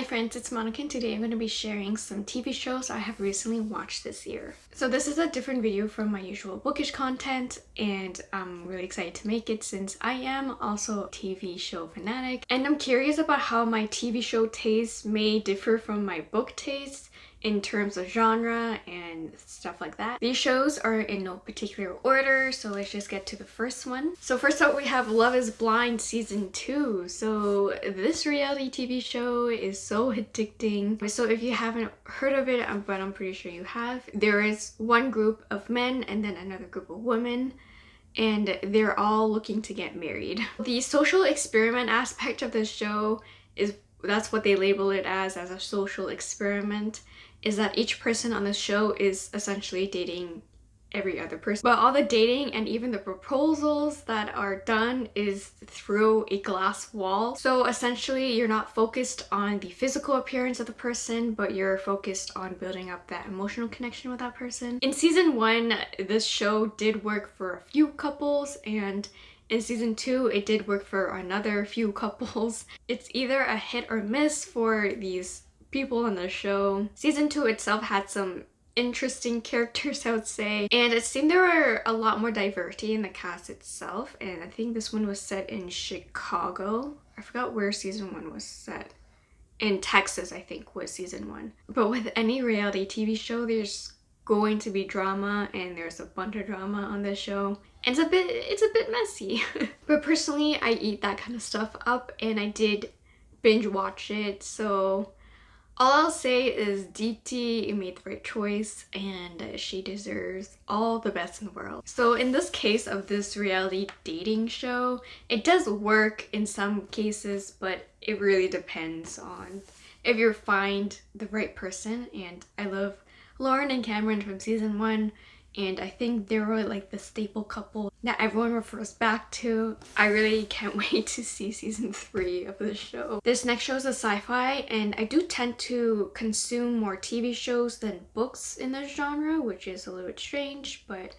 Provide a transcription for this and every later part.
Hi friends, it's Monica and today I'm going to be sharing some TV shows I have recently watched this year. So this is a different video from my usual bookish content and I'm really excited to make it since I am also a TV show fanatic and I'm curious about how my TV show taste may differ from my book taste in terms of genre and stuff like that. These shows are in no particular order, so let's just get to the first one. So first up we have Love is Blind Season 2. So this reality TV show is so addicting. So if you haven't heard of it, um, but I'm pretty sure you have, there is one group of men and then another group of women and they're all looking to get married. The social experiment aspect of this show is that's what they label it as, as a social experiment is that each person on the show is essentially dating every other person. But all the dating and even the proposals that are done is through a glass wall. So essentially you're not focused on the physical appearance of the person, but you're focused on building up that emotional connection with that person. In season one, this show did work for a few couples and in season two, it did work for another few couples. It's either a hit or miss for these people on the show. Season 2 itself had some interesting characters I would say and it seemed there were a lot more diversity in the cast itself and I think this one was set in Chicago. I forgot where season 1 was set. In Texas I think was season 1. But with any reality TV show there's going to be drama and there's a bunch of drama on this show. And it's a bit it's a bit messy. but personally I eat that kind of stuff up and I did binge watch it so all I'll say is Deepti made the right choice and she deserves all the best in the world. So in this case of this reality dating show, it does work in some cases, but it really depends on if you find the right person and I love Lauren and Cameron from season one and I think they were like the staple couple that everyone refers back to. I really can't wait to see season 3 of the show. This next show is a sci-fi and I do tend to consume more TV shows than books in this genre which is a little bit strange but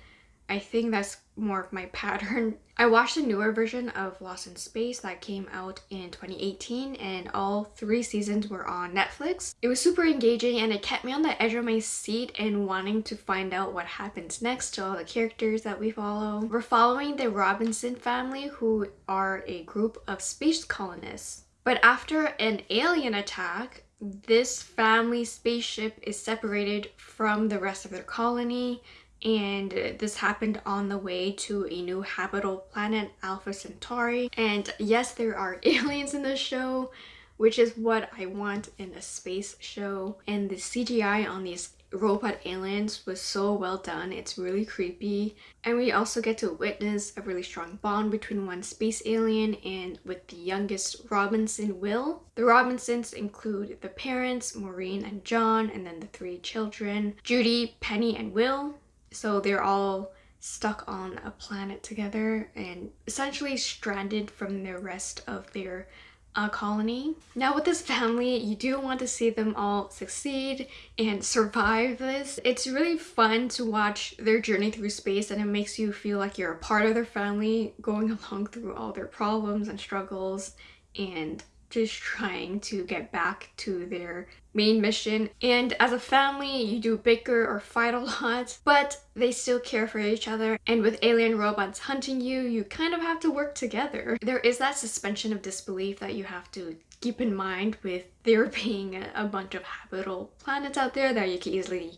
I think that's more of my pattern. I watched the newer version of Lost in Space that came out in 2018 and all three seasons were on Netflix. It was super engaging and it kept me on the edge of my seat and wanting to find out what happens next to all the characters that we follow. We're following the Robinson family who are a group of space colonists. But after an alien attack, this family spaceship is separated from the rest of their colony and this happened on the way to a new habitable planet alpha centauri. And yes there are aliens in the show which is what i want in a space show. And the cgi on these robot aliens was so well done. It's really creepy. And we also get to witness a really strong bond between one space alien and with the youngest robinson will. The robinsons include the parents maureen and john and then the three children judy penny and will so they're all stuck on a planet together and essentially stranded from the rest of their uh, colony. Now with this family, you do want to see them all succeed and survive this. It's really fun to watch their journey through space and it makes you feel like you're a part of their family going along through all their problems and struggles and just trying to get back to their main mission. And as a family you do bicker or fight a lot but they still care for each other. And with alien robots hunting you you kind of have to work together. There is that suspension of disbelief that you have to keep in mind with there being a bunch of habitable planets out there that you can easily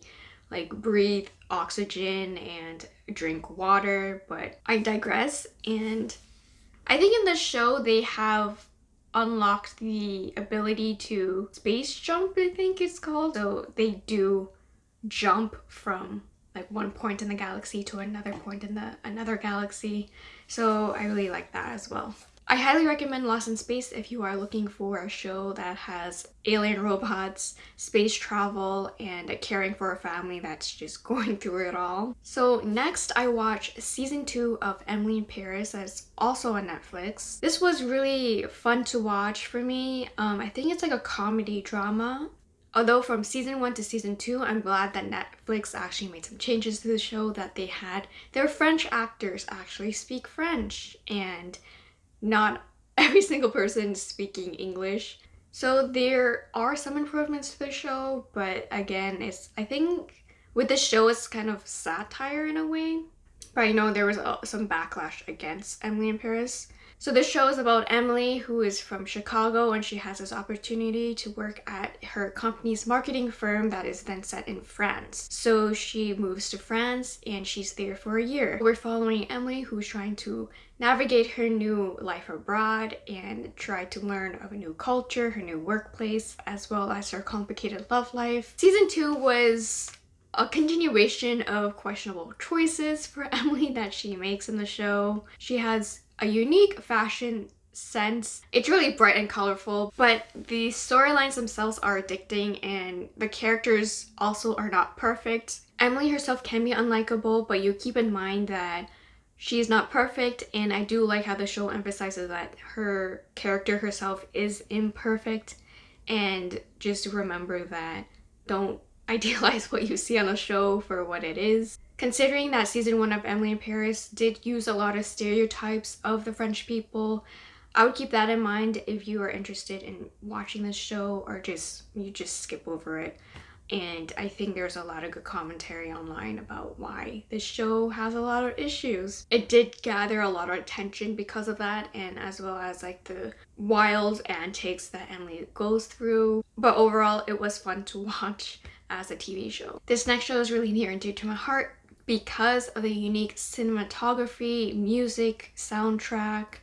like breathe oxygen and drink water but I digress. And I think in this show they have unlocked the ability to space jump, I think it's called. So they do jump from like one point in the galaxy to another point in the another galaxy. So I really like that as well. I highly recommend Lost in Space if you are looking for a show that has alien robots, space travel, and caring for a family that's just going through it all. So next I watched season 2 of Emily in Paris that's also on Netflix. This was really fun to watch for me. Um, I think it's like a comedy drama. Although from season 1 to season 2, I'm glad that Netflix actually made some changes to the show that they had their French actors actually speak French and not every single person speaking English. So there are some improvements to the show, but again, it's I think with the show it's kind of satire in a way. But I know there was uh, some backlash against Emily in Paris. So this show is about Emily who is from Chicago and she has this opportunity to work at her company's marketing firm that is then set in France. So she moves to France and she's there for a year. We're following Emily who's trying to navigate her new life abroad and try to learn of a new culture, her new workplace, as well as her complicated love life. Season 2 was a continuation of questionable choices for Emily that she makes in the show. She has a unique fashion sense. It's really bright and colorful, but the storylines themselves are addicting and the characters also are not perfect. Emily herself can be unlikable, but you keep in mind that she's not perfect and I do like how the show emphasizes that her character herself is imperfect and just remember that don't idealize what you see on the show for what it is. Considering that season one of Emily in Paris did use a lot of stereotypes of the French people, I would keep that in mind if you are interested in watching this show or just you just skip over it. And I think there's a lot of good commentary online about why this show has a lot of issues. It did gather a lot of attention because of that and as well as like the wild antics that Emily goes through. But overall, it was fun to watch as a TV show. This next show is really near and dear to my heart because of the unique cinematography, music, soundtrack,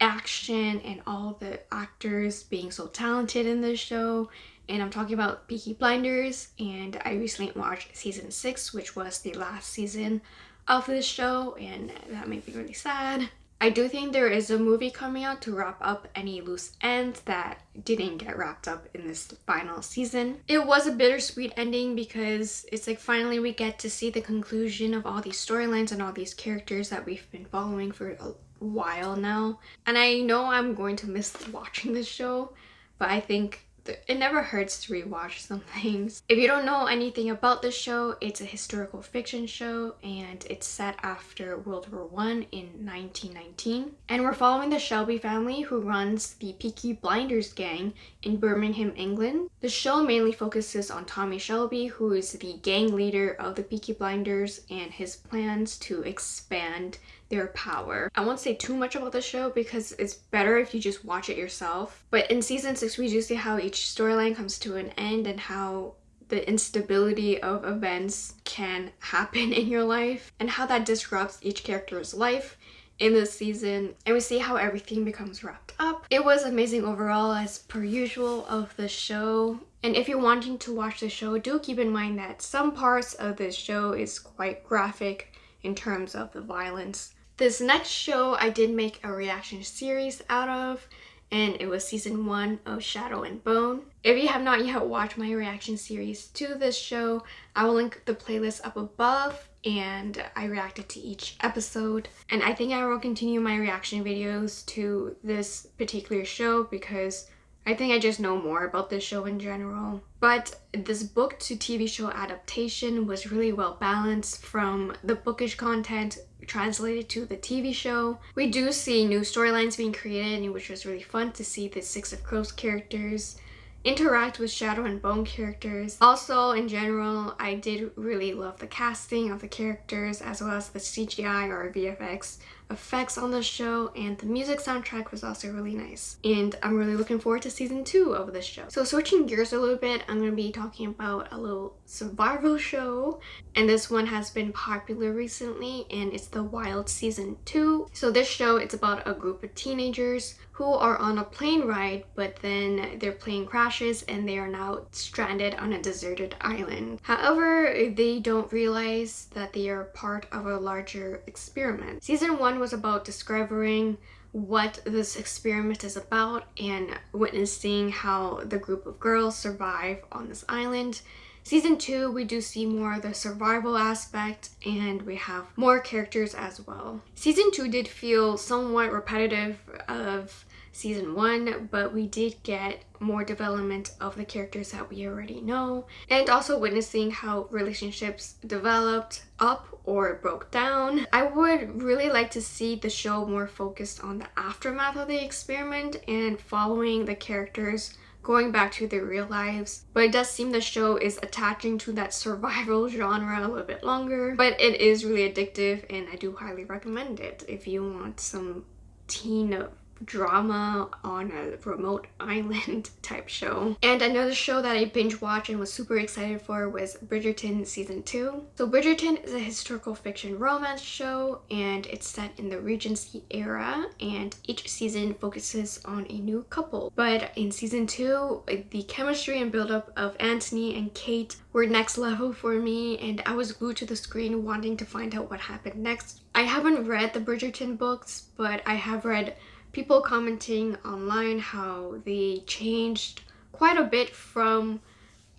action, and all the actors being so talented in this show. And I'm talking about Peaky Blinders, and I recently watched season 6, which was the last season of this show, and that made me really sad. I do think there is a movie coming out to wrap up any loose ends that didn't get wrapped up in this final season. It was a bittersweet ending because it's like finally we get to see the conclusion of all these storylines and all these characters that we've been following for a while now. And I know I'm going to miss watching this show, but I think it never hurts to rewatch some things. If you don't know anything about the show, it's a historical fiction show and it's set after World War One in 1919. And we're following the Shelby family who runs the Peaky Blinders gang in Birmingham, England. The show mainly focuses on Tommy Shelby, who is the gang leader of the Peaky Blinders and his plans to expand their power. I won't say too much about the show because it's better if you just watch it yourself. But in season 6 we do see how each storyline comes to an end and how the instability of events can happen in your life and how that disrupts each character's life in this season and we see how everything becomes wrapped up. It was amazing overall as per usual of the show and if you're wanting to watch the show do keep in mind that some parts of this show is quite graphic in terms of the violence this next show I did make a reaction series out of and it was season one of Shadow and Bone. If you have not yet watched my reaction series to this show, I will link the playlist up above and I reacted to each episode. And I think I will continue my reaction videos to this particular show because I think I just know more about this show in general. But this book to TV show adaptation was really well balanced from the bookish content translated to the TV show. We do see new storylines being created, which was really fun to see the Six of Crows characters interact with Shadow and Bone characters. Also, in general, I did really love the casting of the characters as well as the CGI or VFX effects on the show and the music soundtrack was also really nice and I'm really looking forward to season two of this show. So switching gears a little bit I'm going to be talking about a little survival show and this one has been popular recently and it's the Wilds season 2. So this show it's about a group of teenagers who are on a plane ride but then their plane crashes and they are now stranded on a deserted island. However, they don't realize that they are part of a larger experiment. Season 1 was about discovering what this experiment is about and witnessing how the group of girls survive on this island. Season 2, we do see more of the survival aspect and we have more characters as well. Season 2 did feel somewhat repetitive of season one, but we did get more development of the characters that we already know and also witnessing how relationships developed up or broke down. I would really like to see the show more focused on the aftermath of the experiment and following the characters going back to their real lives. But it does seem the show is attaching to that survival genre a little bit longer. But it is really addictive and I do highly recommend it if you want some teen drama on a remote island type show. And another show that I binge watched and was super excited for was Bridgerton season 2. So Bridgerton is a historical fiction romance show and it's set in the Regency era and each season focuses on a new couple. But in season 2, the chemistry and buildup of Anthony and Kate were next level for me and I was glued to the screen wanting to find out what happened next. I haven't read the Bridgerton books, but I have read people commenting online how they changed quite a bit from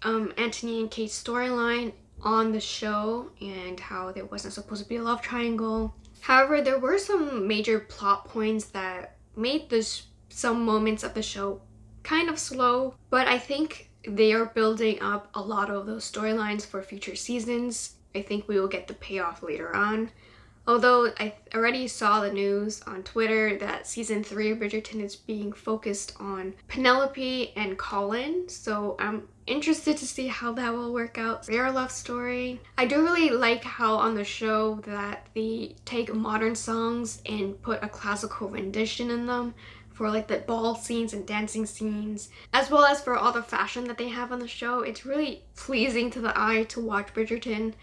um, Anthony and Kate's storyline on the show and how there wasn't supposed to be a love triangle. However, there were some major plot points that made this some moments of the show kind of slow, but I think they are building up a lot of those storylines for future seasons. I think we will get the payoff later on. Although I already saw the news on Twitter that season 3 of Bridgerton is being focused on Penelope and Colin, so I'm interested to see how that will work out. Their love story. I do really like how on the show that they take modern songs and put a classical rendition in them for like the ball scenes and dancing scenes as well as for all the fashion that they have on the show. It's really pleasing to the eye to watch Bridgerton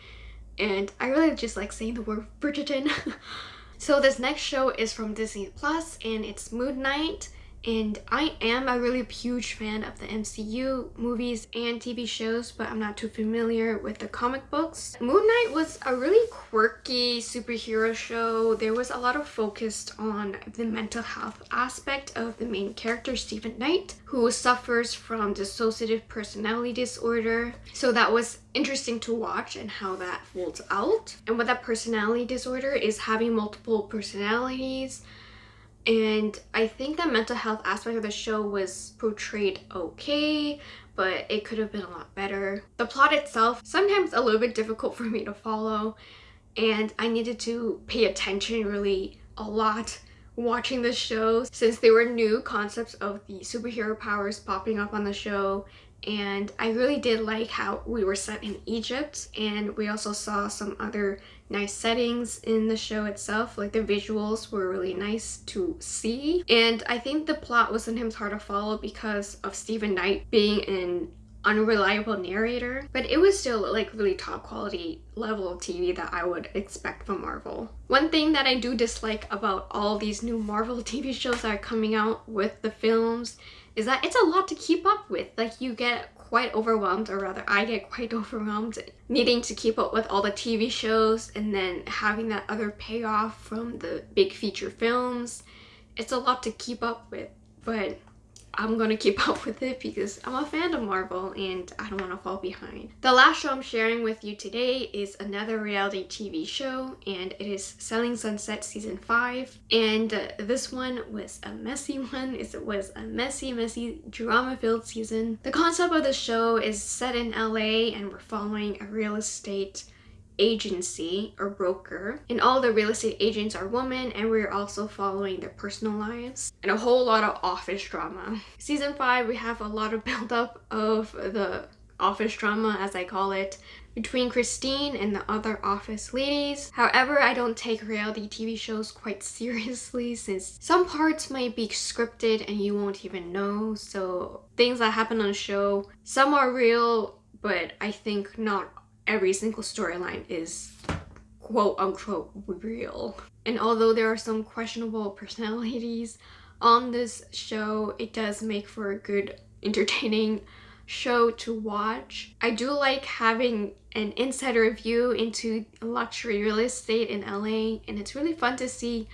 and I really just like saying the word Bridgerton. so this next show is from Disney Plus and it's Moon Knight and I am a really huge fan of the MCU movies and TV shows, but I'm not too familiar with the comic books. Moon Knight was a really quirky superhero show. There was a lot of focus on the mental health aspect of the main character, Stephen Knight, who suffers from dissociative personality disorder. So that was interesting to watch and how that folds out. And what that personality disorder is having multiple personalities, and I think the mental health aspect of the show was portrayed okay, but it could have been a lot better. The plot itself, sometimes a little bit difficult for me to follow, and I needed to pay attention really a lot watching the show since there were new concepts of the superhero powers popping up on the show and I really did like how we were set in Egypt and we also saw some other nice settings in the show itself like the visuals were really nice to see and I think the plot was sometimes hard to follow because of Stephen Knight being an unreliable narrator but it was still like really top quality level TV that I would expect from Marvel. One thing that I do dislike about all these new Marvel TV shows that are coming out with the films is that it's a lot to keep up with. Like you get quite overwhelmed or rather I get quite overwhelmed needing to keep up with all the TV shows and then having that other payoff from the big feature films. It's a lot to keep up with but I'm gonna keep up with it because I'm a fan of Marvel and I don't want to fall behind. The last show I'm sharing with you today is another reality TV show and it is Selling Sunset season 5 and uh, this one was a messy one. It was a messy, messy, drama-filled season. The concept of the show is set in LA and we're following a real estate agency or broker and all the real estate agents are women and we're also following their personal lives and a whole lot of office drama. Season 5 we have a lot of buildup of the office drama as I call it between Christine and the other office ladies. However, I don't take reality TV shows quite seriously since some parts might be scripted and you won't even know. So things that happen on a show, some are real, but I think not every single storyline is quote unquote real. And although there are some questionable personalities on this show, it does make for a good entertaining show to watch. I do like having an insider view into luxury real estate in LA and it's really fun to see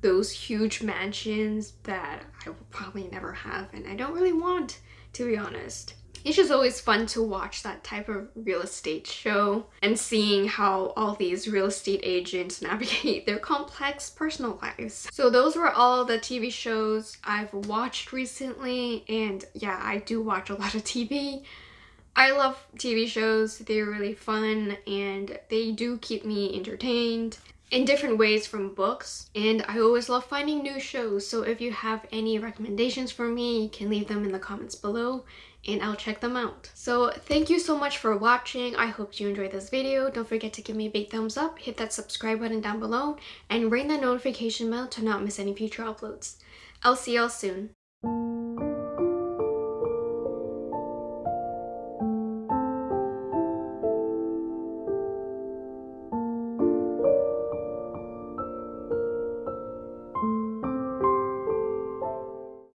those huge mansions that I will probably never have and I don't really want to be honest. It's just always fun to watch that type of real estate show and seeing how all these real estate agents navigate their complex personal lives. So those were all the TV shows I've watched recently and yeah, I do watch a lot of TV. I love TV shows, they're really fun and they do keep me entertained. In different ways from books and I always love finding new shows so if you have any recommendations for me you can leave them in the comments below and I'll check them out. So thank you so much for watching. I hope you enjoyed this video. Don't forget to give me a big thumbs up, hit that subscribe button down below, and ring the notification bell to not miss any future uploads. I'll see y'all soon.